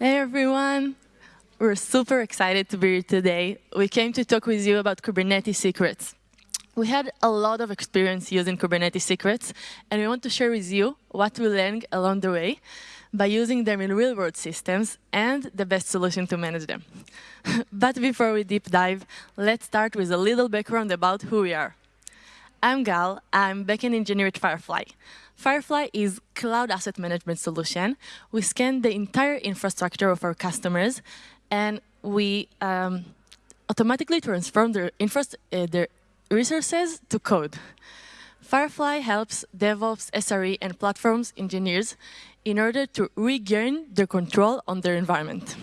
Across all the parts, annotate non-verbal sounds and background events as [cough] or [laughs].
Hey everyone! We're super excited to be here today. We came to talk with you about Kubernetes secrets. We had a lot of experience using Kubernetes secrets, and we want to share with you what we learned along the way by using them in real-world systems and the best solution to manage them. [laughs] but before we deep dive, let's start with a little background about who we are. I'm Gal, I'm backend engineer at Firefly. Firefly is cloud asset management solution. We scan the entire infrastructure of our customers, and we um, automatically transform their, uh, their resources to code. Firefly helps DevOps, SRE, and platforms engineers in order to regain their control on their environment.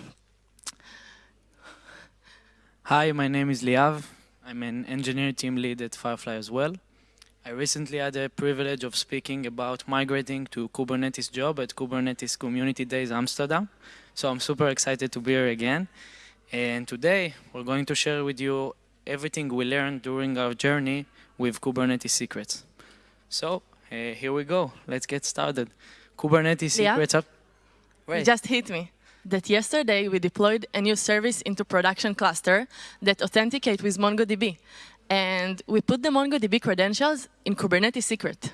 Hi, my name is Liav. I'm an engineer team lead at Firefly as well. I recently had the privilege of speaking about migrating to Kubernetes job at Kubernetes Community Days Amsterdam. So I'm super excited to be here again. And today we're going to share with you everything we learned during our journey with Kubernetes secrets. So uh, here we go. Let's get started. Kubernetes yeah. secrets up. It just hit me that yesterday we deployed a new service into production cluster that authenticate with MongoDB and we put the MongoDB credentials in Kubernetes secret.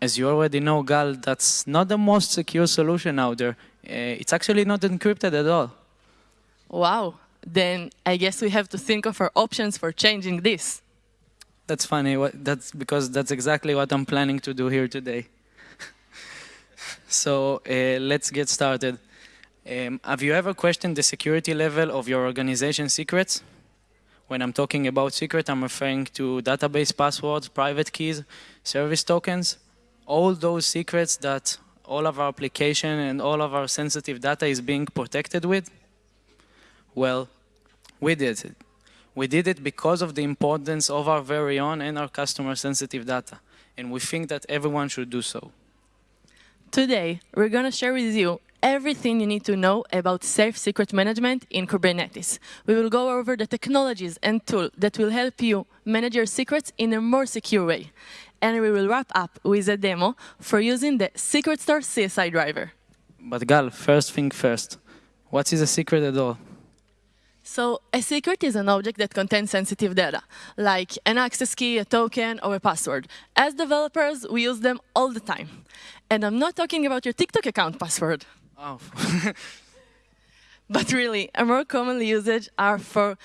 As you already know, Gal, that's not the most secure solution out there. Uh, it's actually not encrypted at all. Wow, then I guess we have to think of our options for changing this. That's funny, that's because that's exactly what I'm planning to do here today. [laughs] so uh, let's get started. Um, have you ever questioned the security level of your organization secrets? When I'm talking about secret, I'm referring to database passwords, private keys, service tokens, all those secrets that all of our application and all of our sensitive data is being protected with? Well, we did it. We did it because of the importance of our very own and our customer sensitive data. And we think that everyone should do so. Today, we're going to share with you everything you need to know about safe secret management in Kubernetes. We will go over the technologies and tools that will help you manage your secrets in a more secure way. And we will wrap up with a demo for using the Secret Store CSI driver. But Gal, first thing first, what is a secret at all? So a secret is an object that contains sensitive data, like an access key, a token, or a password. As developers, we use them all the time. And I'm not talking about your TikTok account password. Oh. [laughs] but really, a more common usage are for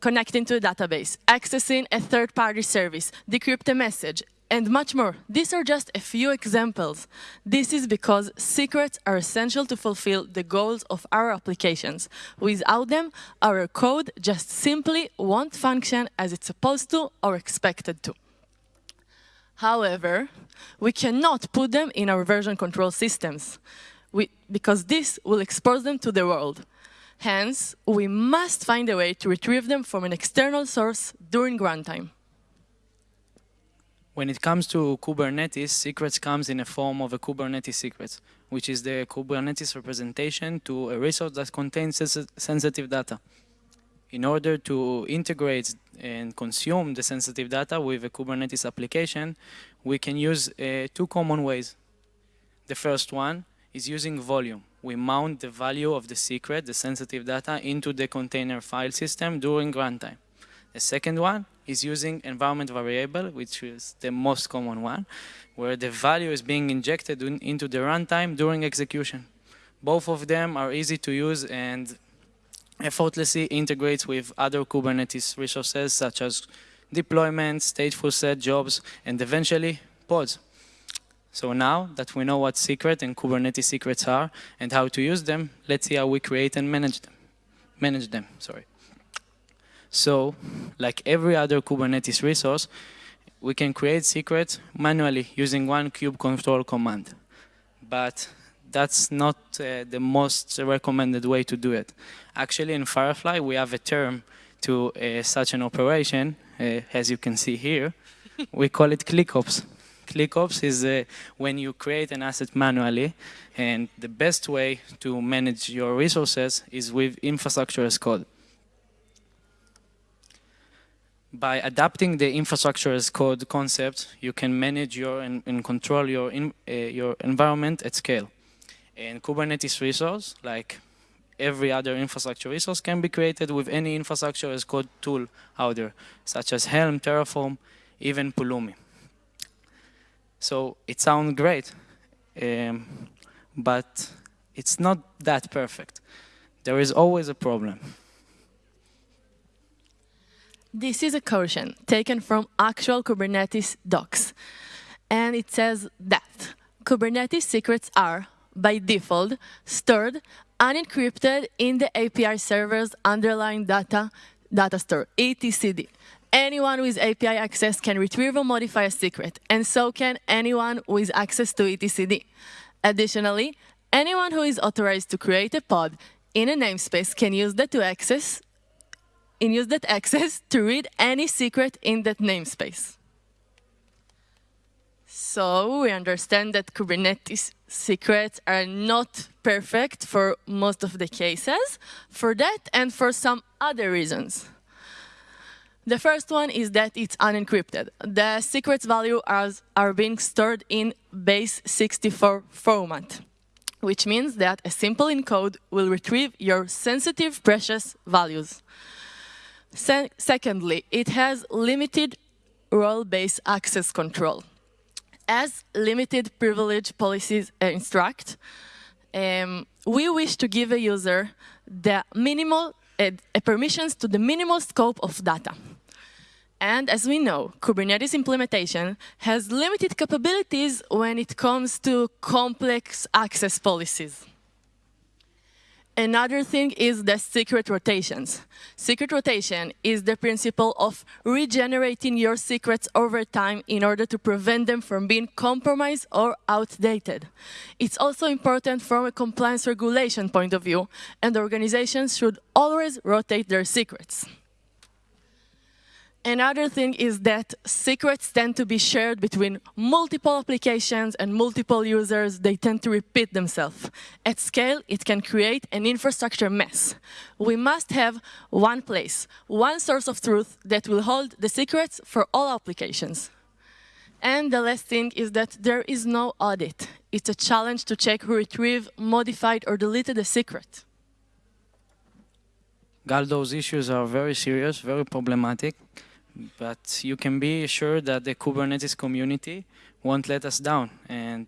connecting to a database, accessing a third-party service, decrypt a message, and much more. These are just a few examples. This is because secrets are essential to fulfill the goals of our applications. Without them, our code just simply won't function as it's supposed to or expected to. However, we cannot put them in our version control systems we, because this will expose them to the world. Hence, we must find a way to retrieve them from an external source during runtime. When it comes to Kubernetes, secrets comes in a form of a Kubernetes secret, which is the Kubernetes representation to a resource that contains sensitive data. In order to integrate and consume the sensitive data with a Kubernetes application, we can use uh, two common ways. The first one is using volume. We mount the value of the secret, the sensitive data, into the container file system during runtime. The second one is using environment variable, which is the most common one, where the value is being injected in, into the runtime during execution. Both of them are easy to use and effortlessly integrates with other Kubernetes resources such as deployments, stateful set jobs, and eventually pods. So now that we know what secret and Kubernetes secrets are and how to use them, let's see how we create and manage them. Manage them, sorry. So, like every other Kubernetes resource, we can create secrets manually using one kube control command. But that's not uh, the most recommended way to do it. Actually, in Firefly, we have a term to uh, such an operation, uh, as you can see here. we call it ClickOps. ClickOps is uh, when you create an asset manually, and the best way to manage your resources is with infrastructure as code. By adapting the infrastructure as code concept, you can manage your and, and control your, in, uh, your environment at scale. And Kubernetes resource, like every other infrastructure resource can be created with any infrastructure as code tool out there, such as Helm, Terraform, even Pulumi. So it sounds great, um, but it's not that perfect. There is always a problem. This is a caution taken from actual Kubernetes docs. And it says that Kubernetes secrets are, by default, stored unencrypted in the API server's underlying data, data store, etcd. Anyone with API access can retrieve or modify a secret, and so can anyone with access to etcd. Additionally, anyone who is authorized to create a pod in a namespace can use that to access and use that access to read any secret in that namespace. So we understand that Kubernetes secrets are not perfect for most of the cases, for that and for some other reasons. The first one is that it's unencrypted. The secrets value are, are being stored in base 64 format, which means that a simple encode will retrieve your sensitive precious values. Se secondly, it has limited role-based access control. As limited privilege policies instruct, um, we wish to give a user the minimal uh, permissions to the minimal scope of data. And as we know, Kubernetes implementation has limited capabilities when it comes to complex access policies. Another thing is the secret rotations. Secret rotation is the principle of regenerating your secrets over time in order to prevent them from being compromised or outdated. It's also important from a compliance regulation point of view, and organizations should always rotate their secrets. Another thing is that secrets tend to be shared between multiple applications and multiple users. They tend to repeat themselves. At scale, it can create an infrastructure mess. We must have one place, one source of truth that will hold the secrets for all applications. And the last thing is that there is no audit. It's a challenge to check who retrieved, modified, or deleted a secret. Gal, those issues are very serious, very problematic but you can be sure that the Kubernetes community won't let us down. And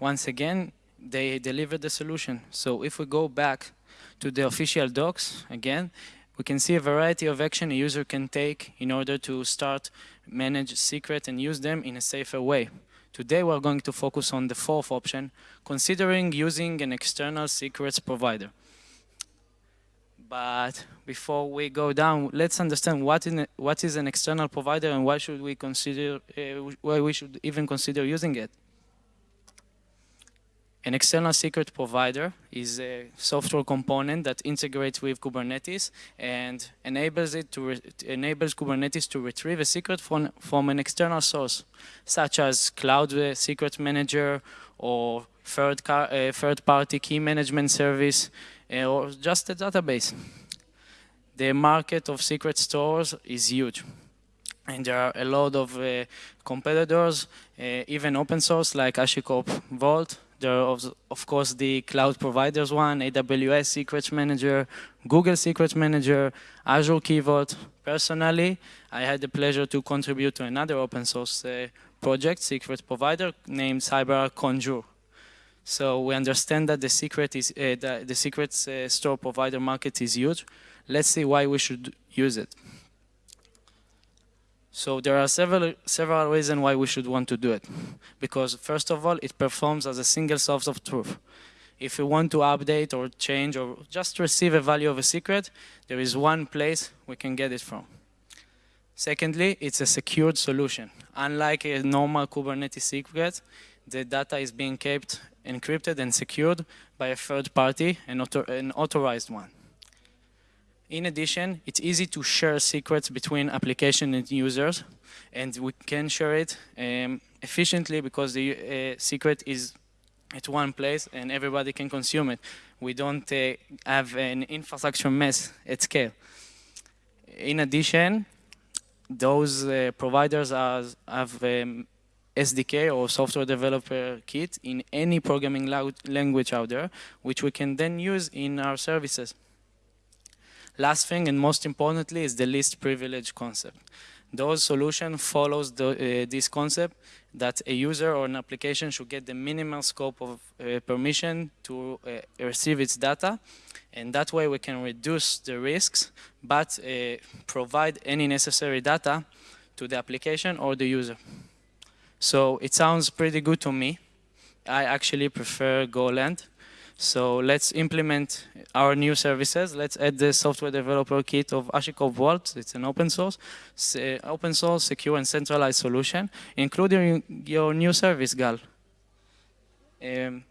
once again, they deliver the solution. So if we go back to the official docs again, we can see a variety of action a user can take in order to start manage secret and use them in a safer way. Today we're going to focus on the fourth option, considering using an external secrets provider. But before we go down, let's understand what, in, what is an external provider and why should we consider, uh, why we should even consider using it. An external secret provider is a software component that integrates with Kubernetes and enables it to enables Kubernetes to retrieve a secret from from an external source, such as Cloud Secret Manager or third uh, third party key management service or just a database. The market of secret stores is huge. And there are a lot of uh, competitors, uh, even open source like HashiCorp Vault. There are, of course, the cloud providers one, AWS Secrets Manager, Google Secrets Manager, Azure Key Vault. Personally, I had the pleasure to contribute to another open source uh, project, secret provider, named CyberArk Conjur. So we understand that the secret is uh, the, the secrets uh, store provider market is huge. Let's see why we should use it. So there are several several reasons why we should want to do it. Because first of all, it performs as a single source of truth. If you want to update or change or just receive a value of a secret, there is one place we can get it from. Secondly, it's a secured solution. Unlike a normal Kubernetes secret, the data is being kept encrypted and secured by a third party, an, author an authorized one. In addition, it's easy to share secrets between application and users, and we can share it um, efficiently because the uh, secret is at one place and everybody can consume it. We don't uh, have an infrastructure mess at scale. In addition, those uh, providers are, have um, SDK or software developer kit in any programming language out there, which we can then use in our services. Last thing and most importantly is the least privilege concept. Those solution follows the, uh, this concept that a user or an application should get the minimal scope of uh, permission to uh, receive its data and that way we can reduce the risks but uh, provide any necessary data to the application or the user. So it sounds pretty good to me. I actually prefer Golang. So let's implement our new services. Let's add the software developer kit of HashiCorp Vault. It's an open source, open source, secure and centralized solution, including your new service, Gal. Um,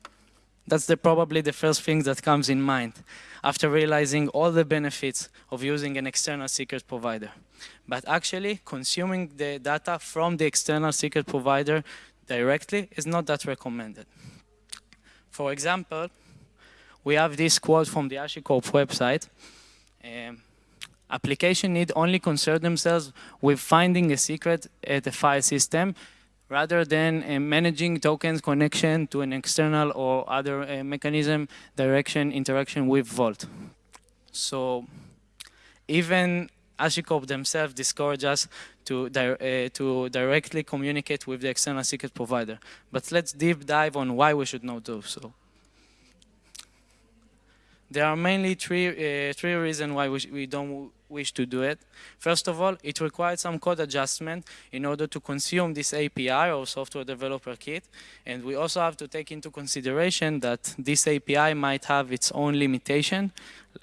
that's the, probably the first thing that comes in mind after realizing all the benefits of using an external secret provider. But actually, consuming the data from the external secret provider directly is not that recommended. For example, we have this quote from the HashiCorp website. Um, application need only concern themselves with finding a secret at the file system rather than uh, managing tokens connection to an external or other uh, mechanism direction interaction with Vault. So even HashiCorp themselves discourage us to, di uh, to directly communicate with the external secret provider. But let's deep dive on why we should not do so. There are mainly three, uh, three reasons why we, we don't wish to do it. First of all, it requires some code adjustment in order to consume this API or software developer kit. And we also have to take into consideration that this API might have its own limitation,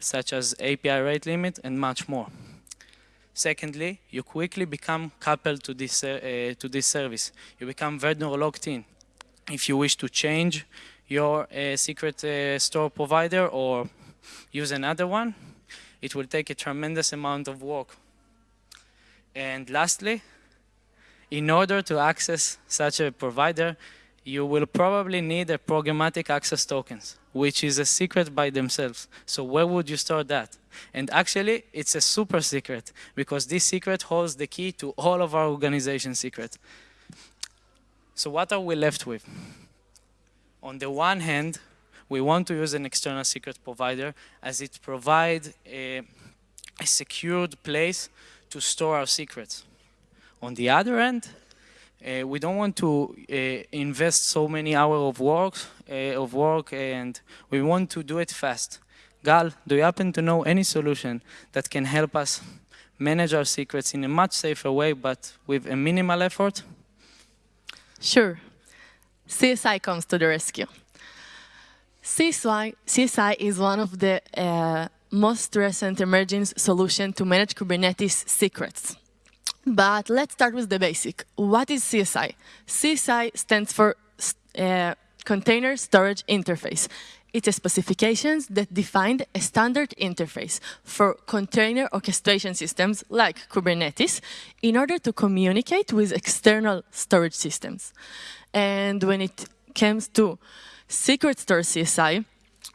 such as API rate limit and much more. Secondly, you quickly become coupled to this, uh, to this service. You become vendor locked in. If you wish to change your uh, secret uh, store provider or use another one, it will take a tremendous amount of work. And lastly, in order to access such a provider, you will probably need a programmatic access tokens, which is a secret by themselves. So where would you store that? And actually, it's a super secret because this secret holds the key to all of our organization secrets. So what are we left with? On the one hand, we want to use an external secret provider as it provides a, a secured place to store our secrets. On the other end, uh, we don't want to uh, invest so many hours of work, of work, and we want to do it fast. Gal, do you happen to know any solution that can help us manage our secrets in a much safer way, but with a minimal effort? Sure. CSI comes to the rescue. CSI, CSI is one of the uh, most recent emerging solution to manage Kubernetes secrets. But let's start with the basic. What is CSI? CSI stands for uh, Container Storage Interface. It's a specifications that defined a standard interface for container orchestration systems like Kubernetes in order to communicate with external storage systems. And when it comes to Secret Store CSI,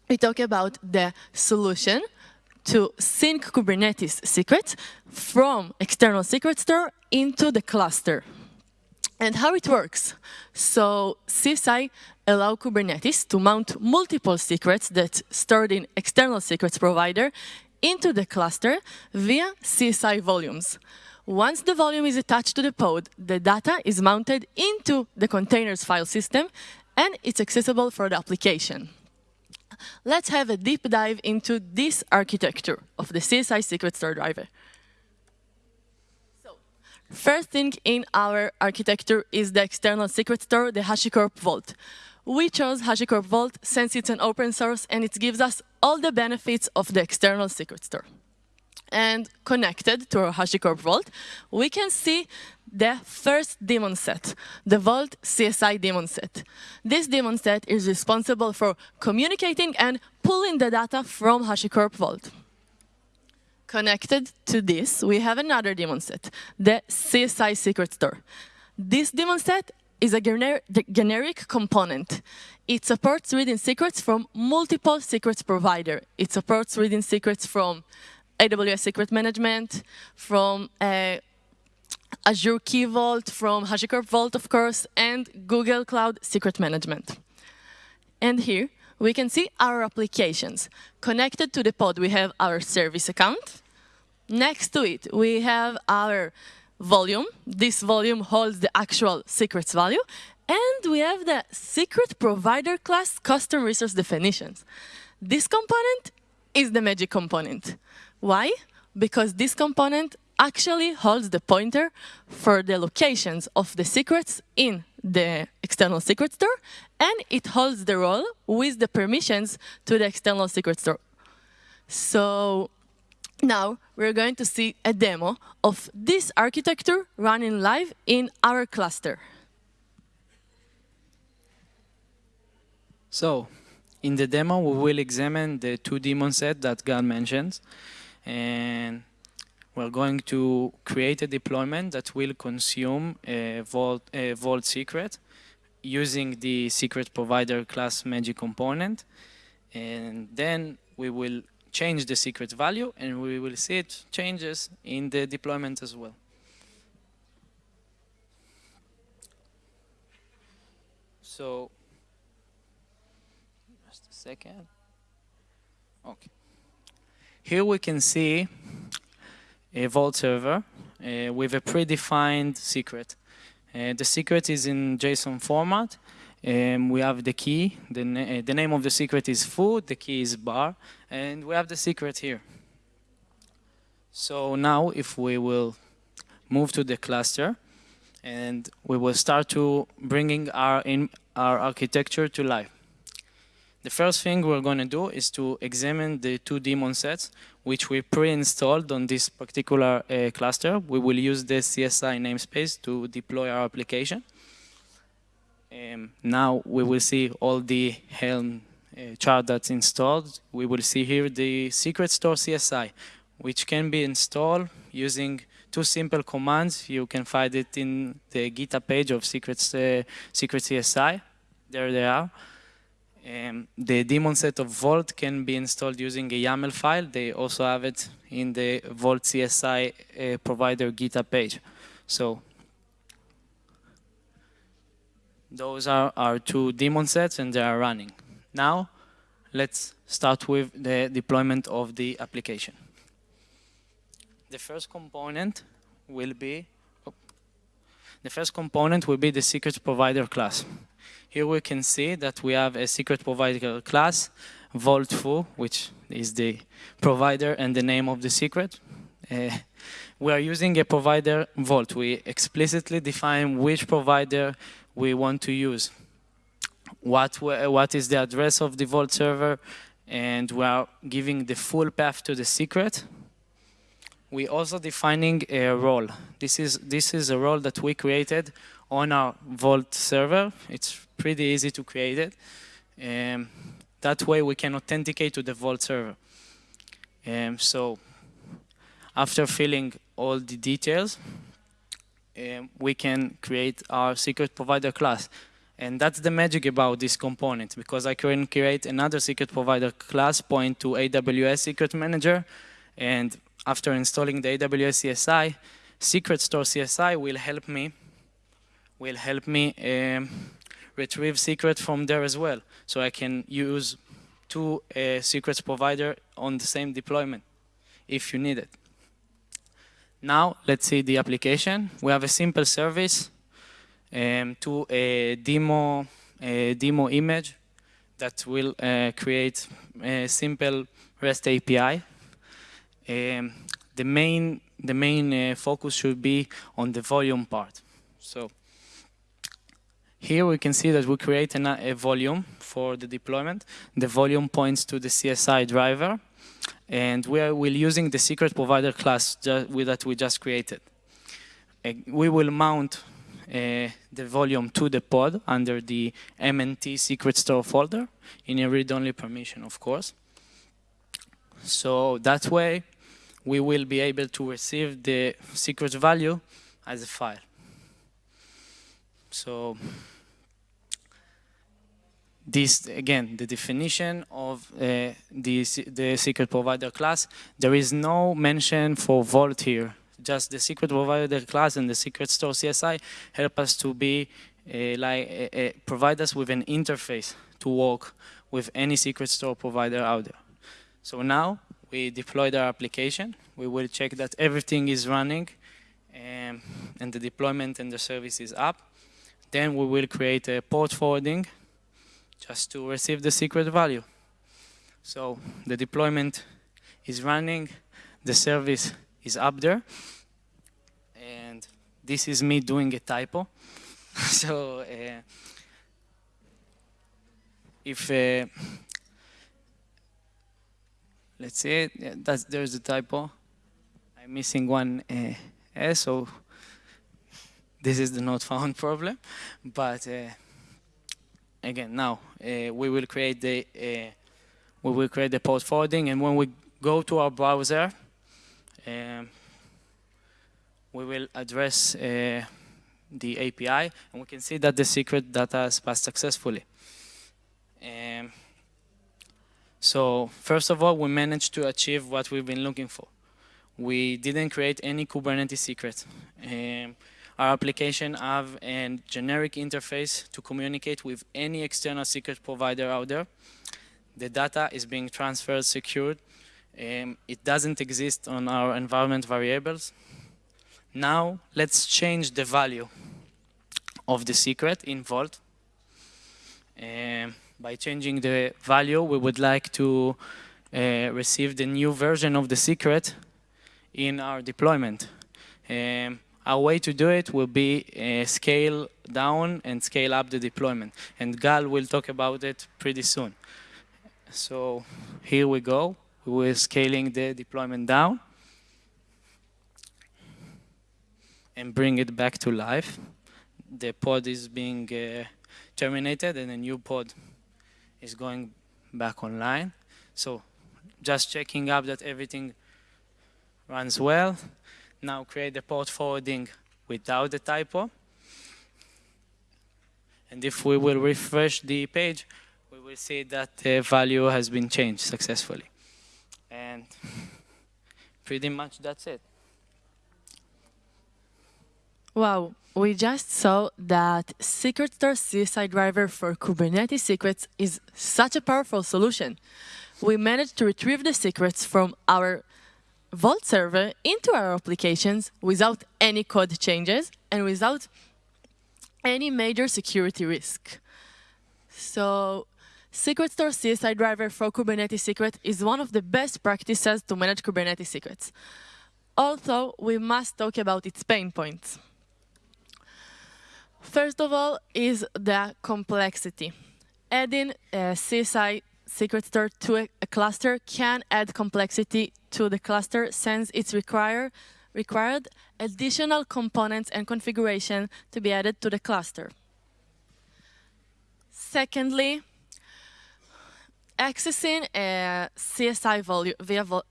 we talk about the solution to sync Kubernetes secrets from external secret store into the cluster. And how it works. So CSI allow Kubernetes to mount multiple secrets that stored in external secrets provider into the cluster via CSI volumes. Once the volume is attached to the pod, the data is mounted into the containers file system and it's accessible for the application. Let's have a deep dive into this architecture of the CSI Secret Store driver. So, first thing in our architecture is the external secret store, the HashiCorp Vault. We chose HashiCorp Vault since it's an open source and it gives us all the benefits of the external secret store and connected to our HashiCorp Vault, we can see the first daemon set, the Vault CSI daemon set. This daemon set is responsible for communicating and pulling the data from HashiCorp Vault. Connected to this, we have another daemon set, the CSI Secret Store. This daemon set is a gener generic component. It supports reading secrets from multiple secrets provider. It supports reading secrets from AWS Secret Management, from uh, Azure Key Vault from HashiCorp Vault, of course, and Google Cloud Secret Management. And here, we can see our applications. Connected to the pod, we have our service account. Next to it, we have our volume. This volume holds the actual secrets value. And we have the secret provider class custom resource definitions. This component is the magic component. Why? Because this component actually holds the pointer for the locations of the secrets in the external secret store, and it holds the role with the permissions to the external secret store. So now we're going to see a demo of this architecture running live in our cluster. So, in the demo, we will examine the two daemon set that Gal mentioned. And we're going to create a deployment that will consume a Vault, a Vault secret using the secret provider class magic component. And then we will change the secret value and we will see it changes in the deployment as well. So, just a second. Okay. Here we can see a Vault server uh, with a predefined secret. Uh, the secret is in JSON format. Um, we have the key, the, na uh, the name of the secret is food, the key is bar, and we have the secret here. So now if we will move to the cluster, and we will start to bringing our, in, our architecture to life. The first thing we're going to do is to examine the two daemon sets, which we pre-installed on this particular uh, cluster. We will use the CSI namespace to deploy our application. Um, now we will see all the Helm uh, chart that's installed. We will see here the secret store CSI, which can be installed using two simple commands. You can find it in the GitHub page of Secrets, uh, Secret CSI. There they are. Um, the daemon set of Vault can be installed using a YAML file. They also have it in the Vault CSI uh, provider GitHub page. So those are our two daemon sets and they are running. Now let's start with the deployment of the application. The first component will be oh, the first component will be the secret provider class. Here we can see that we have a secret provider class, Vault2, which is the provider and the name of the secret. Uh, we are using a provider Vault. We explicitly define which provider we want to use. What, what is the address of the Vault server, and we are giving the full path to the secret. We also defining a role. This is, this is a role that we created on our Vault server. It's pretty easy to create it. Um, that way we can authenticate to the Vault server. Um, so after filling all the details, um, we can create our secret provider class. And that's the magic about this component, because I can create another secret provider class point to AWS Secret Manager, and after installing the AWS CSI, Secret Store CSI will help me will help me um, retrieve secret from there as well. So I can use two uh, secrets provider on the same deployment if you need it. Now let's see the application. We have a simple service um, to a demo, a demo image that will uh, create a simple REST API. Um, the main, the main uh, focus should be on the volume part. So here we can see that we create an, a volume for the deployment. The volume points to the CSI driver, and we are will using the secret provider class that we just created. Uh, we will mount uh, the volume to the pod under the MNT secret store folder in a read-only permission, of course. So that way, we will be able to receive the secret value as a file. So this again the definition of uh, the the secret provider class there is no mention for vault here just the secret provider class and the secret store CSI help us to be uh, like uh, uh, provide us with an interface to work with any secret store provider out there. So now we deployed our application. We will check that everything is running um, and the deployment and the service is up. Then we will create a port forwarding just to receive the secret value. So the deployment is running, the service is up there, and this is me doing a typo. [laughs] so uh, if uh, let's see, yeah, that's there's a typo. I'm missing one uh, S, so this is the not found [laughs] problem. But uh, again, now uh, we will create the uh, we will create the port forwarding, and when we go to our browser, um, we will address uh, the API, and we can see that the secret data has passed successfully. Um, so first of all, we managed to achieve what we've been looking for. We didn't create any Kubernetes secret. Um, our application have a generic interface to communicate with any external secret provider out there. The data is being transferred, secured. Um, it doesn't exist on our environment variables. Now, let's change the value of the secret in Vault. Um, by changing the value, we would like to uh, receive the new version of the secret in our deployment. Um, our way to do it will be uh, scale down and scale up the deployment. And Gal will talk about it pretty soon. So here we go. We're scaling the deployment down and bring it back to life. The pod is being uh, terminated and a new pod is going back online. So just checking up that everything runs well. Now create the port forwarding without the typo. And if we will refresh the page, we will see that the value has been changed successfully. And pretty much that's it. Wow, we just saw that Secret Store CSI driver for Kubernetes secrets is such a powerful solution. We managed to retrieve the secrets from our Vault server into our applications without any code changes and without any major security risk. So Secret Store CSI driver for Kubernetes secret is one of the best practices to manage Kubernetes secrets. Also, we must talk about its pain points. First of all is the complexity. Adding uh, a CSI secret store to a, a, cluster can add complexity to the cluster since it's require, required additional components and configuration to be added to the cluster. Secondly, accessing uh, a CSI volume via vo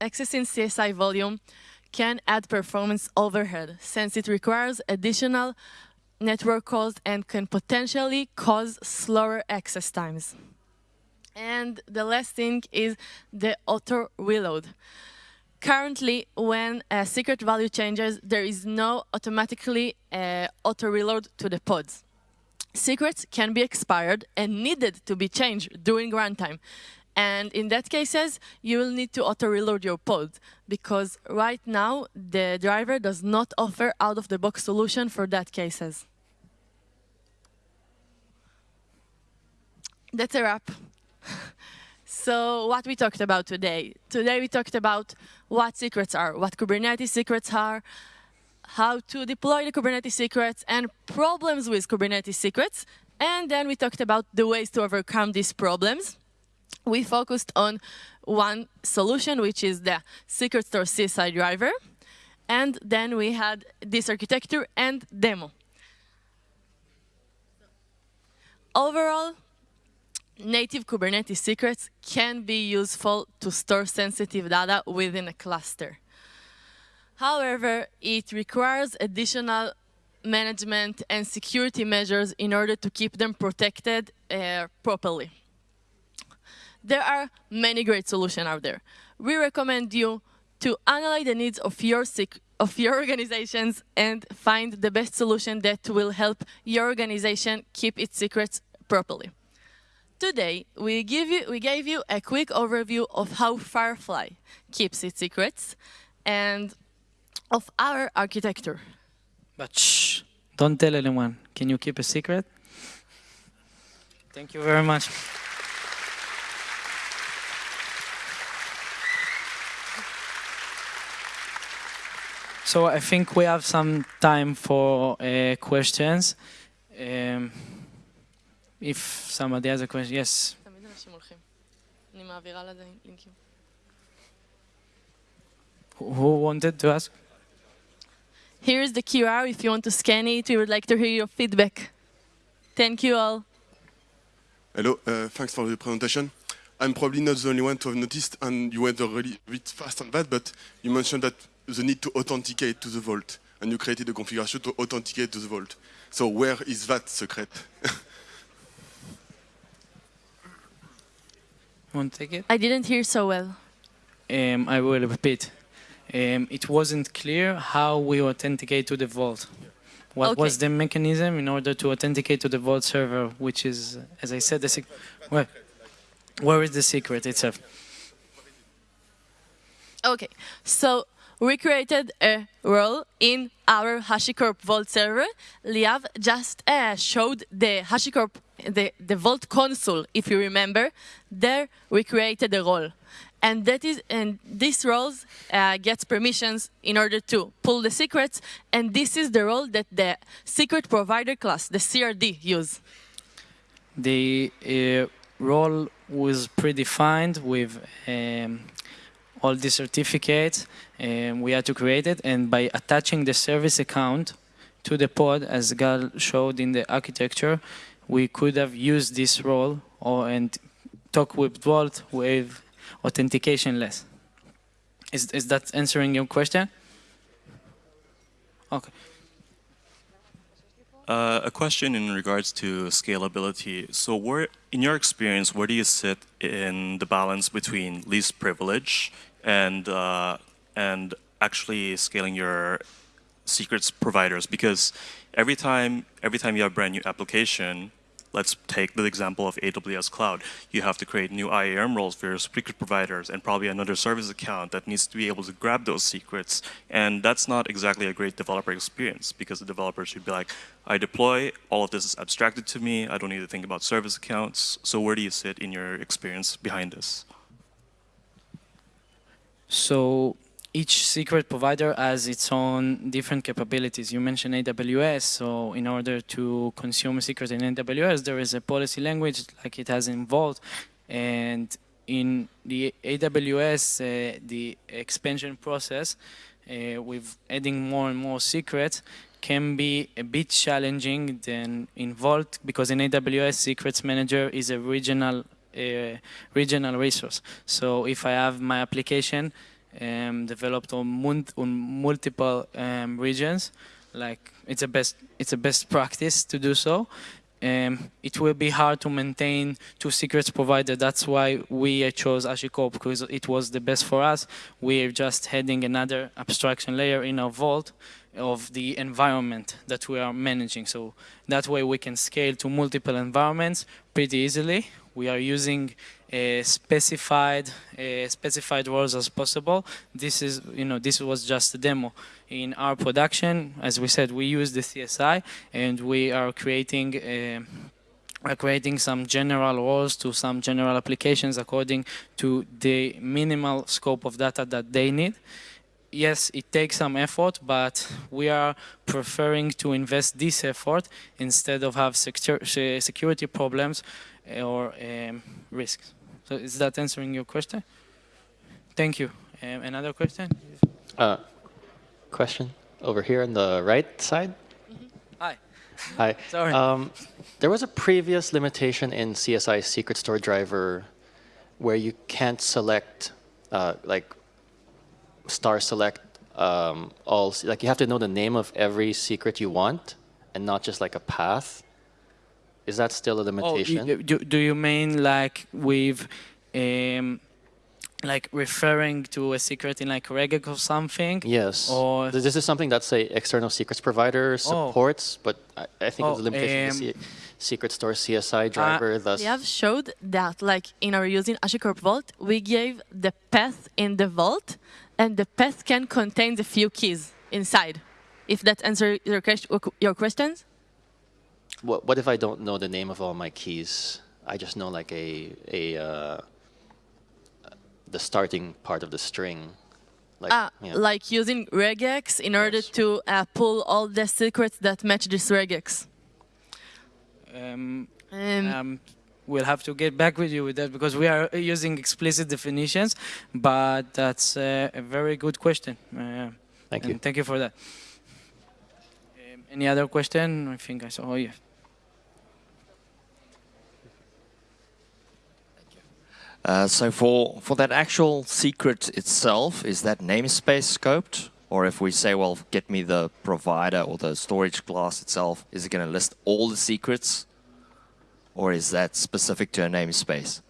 accessing CSI volume can add performance overhead since it requires additional network calls and can potentially cause slower access times. And the last thing is the auto reload. Currently, when a secret value changes, there is no automatically uh, auto reload to the pods. Secrets can be expired and needed to be changed during runtime. And in that cases, you will need to auto-reload your pod because right now the driver does not offer out-of-the-box solution for that cases. That's a wrap. So what we talked about today. Today we talked about what secrets are, what Kubernetes secrets are, how to deploy the Kubernetes secrets and problems with Kubernetes secrets. And then we talked about the ways to overcome these problems we focused on one solution, which is the Secret Store CSI driver. And then we had this architecture and demo. Overall, native Kubernetes secrets can be useful to store sensitive data within a cluster. However, it requires additional management and security measures in order to keep them protected uh, properly there are many great solutions out there. We recommend you to analyze the needs of your of your [laughs] organizations and find the best solution that will help your organization keep its secrets properly. Today, we, give you, we gave you a quick overview of how Firefly keeps its secrets and of our architecture. But shh, don't tell anyone. Can you keep a secret? Thank you very much. So I think we have some time for uh, questions. Um, if somebody has a question, yes. Who who wanted to ask? Here's the QR if you want to scan it. We would like to hear your feedback. Thank you all. Hello, uh, thanks for the presentation. I'm probably not the only one to have noticed, and you went really a bit fast on that, but you mentioned that the need to authenticate to the vault, and you created a configuration to authenticate to the vault. So where is that secret? [laughs] Want to take it? I didn't hear so well. Um, I will repeat. Um, it wasn't clear how we authenticate to the vault. What Okay. was the mechanism in order to authenticate to the vault server, which is, as I said, the where, where is the secret itself? Okay, so we created a role in our HashiCorp Vault server. Liav just uh, showed the HashiCorp, the, the Vault console, if you remember. There we created a role. And that is, and this role uh, gets permissions in order to pull the secrets. And this is the role that the secret provider class, the CRD, use. The uh, role was predefined with um, all the certificates. Um, we had to create it, and by attaching the service account to the pod, as Gal showed in the architecture, we could have used this role or and talk with Vault with authentication less. Is, is that answering your question? Okay. Uh, a question in regards to scalability. So where, in your experience, where do you sit in the balance between least privilege and, uh, and actually scaling your secrets providers? Because every time, every time you have a brand new application, let's take the example of AWS Cloud. You have to create new IAM roles for your secret providers and probably another service account that needs to be able to grab those secrets. And that's not exactly a great developer experience because the developer should be like, I deploy, all of this is abstracted to me, I don't need to think about service accounts. So where do you sit in your experience behind this? So each secret provider has its own different capabilities. You mentioned AWS, so in order to consume a secret in AWS, there is a policy language like it has in Vault, and in the AWS, uh, the expansion process uh, with adding more and more secrets can be a bit challenging than in Vault because in AWS, Secrets Manager is a regional uh, regional resource. So if I have my application um, developed on, on multiple um, regions, like it's a best it's a best practice to do so. Um, it will be hard to maintain two secrets provider. That's why we chose HashiCorp because it was the best for us. We're just adding another abstraction layer in our vault of the environment that we are managing. So that way we can scale to multiple environments pretty easily. We are using uh, specified uh, specified roles as possible. This is you know this was just a demo. In our production, as we said, we use the CSI and we are creating. Uh, are creating some general roles to some general applications according to the minimal scope of data that they need yes, it takes some effort, but we are preferring to invest this effort instead of have secur security problems or um, risks. So is that answering your question? Thank you. Um, another question? Uh, question over here on the right side. Hi. [laughs] Hi. Sorry. Um, there was a previous limitation in CSI secret store driver where you can't select uh, like star select um, all like you have to know the name of every secret you want and not just like a path. Is that still a Oh, limitation? you- do, do you mean like with um, like referring to a secret in like regexec or something. Yes. Or- this is something that say external secrets provider supports, but I, I think it's Oh, a limitation of the um, C- secret store CSI driver. thus, We have showed that, like in our using HashiCorp Vault, we gave the path in the vault, and the path can contain the few keys inside. If that answers your, your questions. What, what if I don't know the name of all my keys? I just know like a a uh, the starting part of the string. Like, Ah, yeah. like using regex in order to uh, pull all the secrets that match this regex. Um, Um, um, we'll have to get back with you with that because we are using explicit definitions, but that's uh, a very good question. Uh, Thank you. Thank you for that. Um, any other question? I think I saw. Oh, yeah. Uh, so for, for that actual secret itself, is that namespace scoped? Or if we say, well, get me the provider or the storage class itself, is it going to list all the secrets? Or is that specific to a namespace?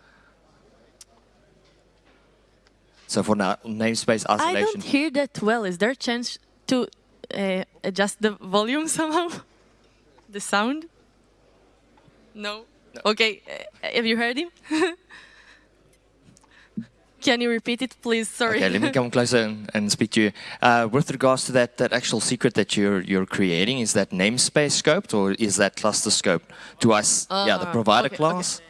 So for now, namespace I isolation. don't hear that well. Is there a chance to uh, adjust the volume [laughs] somehow? the sound? No. Okay. Uh, have you heard him? [laughs] Can you repeat it, please? Sorry. Okay, let me come closer and, and speak to you. Uh, with regards to that, that actual secret that you're you're creating, is that namespace scoped or is that cluster scoped? Do I? s- yeah, the Uh, provider okay, okay. class.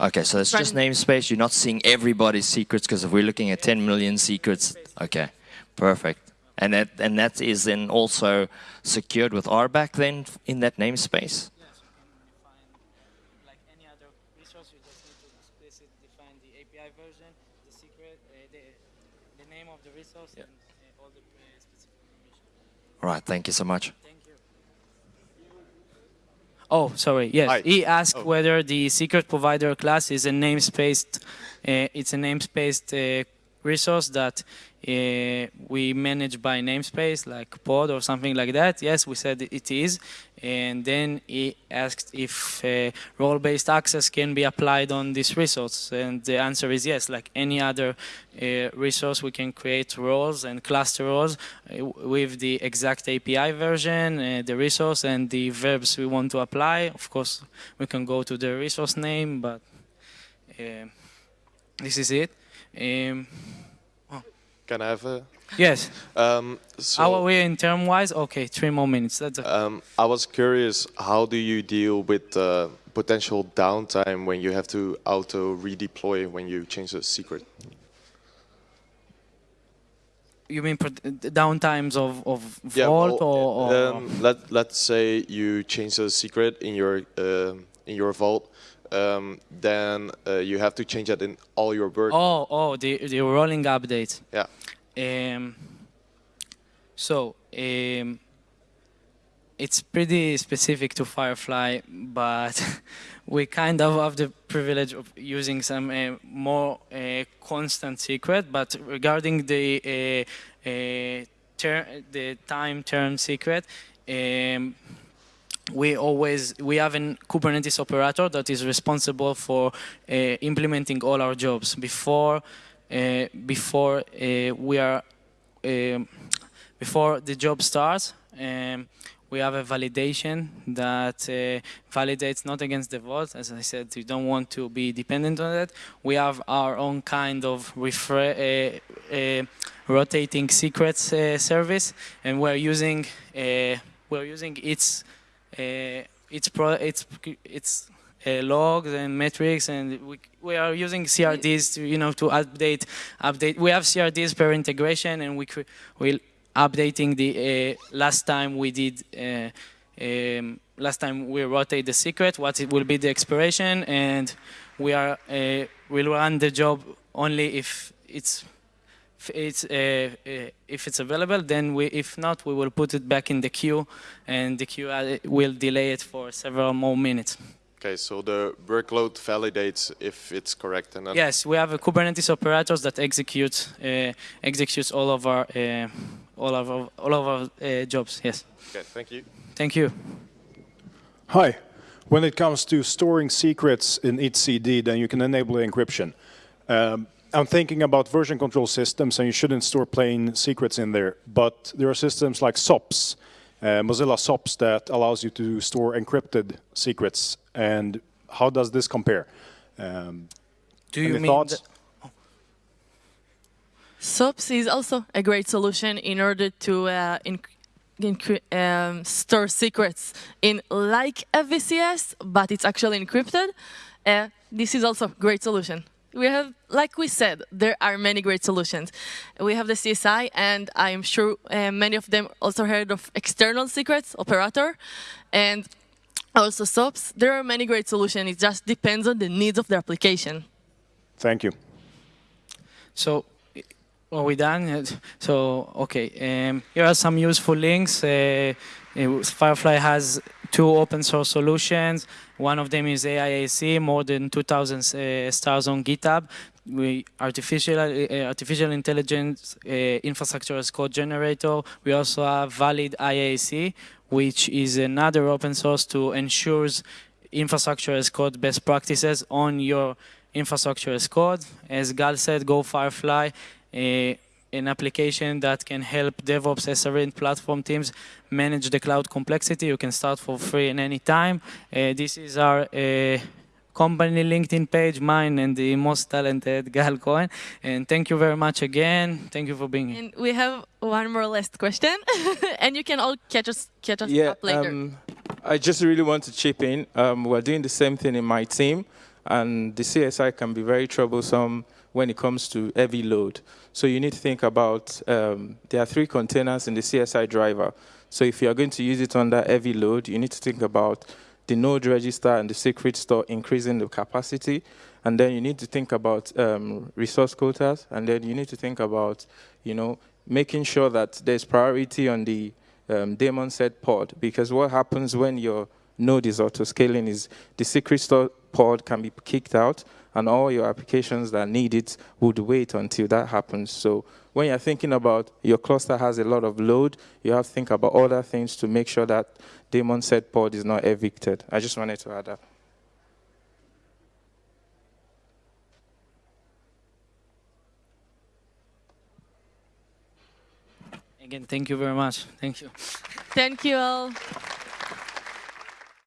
Okay, so it's just namespace. You're not seeing everybody's secrets because if we're looking at 10 million secrets, okay, perfect. And that and that is then also secured with RBAC then in that namespace. like any other resource, you just need to explicitly define the API version, the secret, uh, the, the name of the resource, Yeah. and uh, all the uh, specific information. All right, thank you so much. Thank you. Oh, sorry. Yes, Hi. he asked Oh. whether the secret provider class is a namespaced. Uh, it's a namespaced uh, resource that uh, we manage by namespace, like pod or something like that. Yes, we said it is. And then he asked if uh, role-based access can be applied on this resource, and the answer is yes. Like any other uh, resource, we can create roles and cluster roles uh, with the exact API version, uh, the resource, and the verbs we want to apply. Of course, we can go to the resource name, but uh, this is it. Um, Can I have a? yes. Um, so, How are we in term-wise? Okay, three more minutes. That's a, um, I was curious, how do you deal with uh, potential downtime when you have to auto redeploy when you change the secret? you mean downtimes of of Yeah, Vault well, or, or Um, let Let's say you change the secret in your um in your vault, um, then uh, you have to change that in all your work. oh oh the the rolling update. Yeah. Um, so um, it's pretty specific to Firefly, but [laughs] we kind of have the privilege of using some uh, more uh, constant secret. But regarding the uh, uh, the time term secret. Um, we always we have a Kubernetes operator that is responsible for uh, implementing all our jobs before uh, before uh, we are um, before the job starts. Um, we have a validation that uh, validates not against the vault. As I said, you don't want to be dependent on that. We have our own kind of uh, uh, rotating secrets service, and we're using we're using its its pro its its uh, logs and metrics, and we we are using CRDs to you know to update update. We have CRDs per integration, and we will updating the uh, last time we did. Uh, um, last time we rotate the secret, what it will be the expiration, and we are uh, will run the job only if it's if it's uh, uh, if it's available. Then we, if not, we will put it back in the queue, and the queue uh, will delay it for several more minutes. Okay, so the workload validates if it's correct, and then Yes, we have a Kubernetes operators that execute uh, executes all of our uh, all of our, all of our uh, jobs. Yes, Okay, thank you. thank you. Hi. When it comes to storing secrets in etcd, then you can enable encryption. Um, I'm thinking about version control systems, and you shouldn't store plain secrets in there. But there are systems like SOPs, uh, Mozilla SOPs, that allows you to store encrypted secrets. And how does this compare? Um, Do you mean thoughts? SOPs is also a great solution in order to uh, um, store secrets in like a VCS, but it's actually encrypted. Uh, this is also a great solution. We have, like we said, there are many great solutions. We have the CSI, and I'm sure uh, many of them also heard of external secrets, operator, and also SOPs. There are many great solutions. It just depends on the needs of the application. thank you. So, i- are we done? [laughs] So, okay, um, here are some useful links. Uh, uh, Firefly has two open source solutions. One of them is AIAC, more than 2,000 uh, stars on GitHub. We artificial uh, artificial intelligence uh, infrastructure as code generator. We also have ValidIaC, which is another open source to ensures infrastructure as code best practices on your infrastructure as code. As Gal said, Go Firefly, uh, an application that can help DevOps SRE and platform teams manage the cloud complexity. You can start for free at any time. Uh, this is our uh, company LinkedIn page, mine and the most talented [laughs] Gal Cohen. And thank you very much again. Thank you for being here. And we have one more last question, [laughs] and you can all catch us catch us Yeah, up later. um, I just really want to chip in. Um, we're doing the same thing in my team, and the CSI can be very troublesome when it comes to heavy load. So you need to think about, um, there are three containers in the CSI driver. So if you're going to use it under heavy load, you need to think about the node register and the secret store increasing the capacity. And then you need to think about um, resource quotas. And then you need to think about, you know, making sure that there's priority on the um, daemon set pod. Because what happens when your node is auto-scaling is the secret store pod can be kicked out and all your applications that need it would wait until that happens. So when you're thinking about your cluster has a lot of load, you have to think about other things to make sure that daemon set pod is not evicted. I just wanted to add that. Again, thank you very much. Thank you. Thank you all.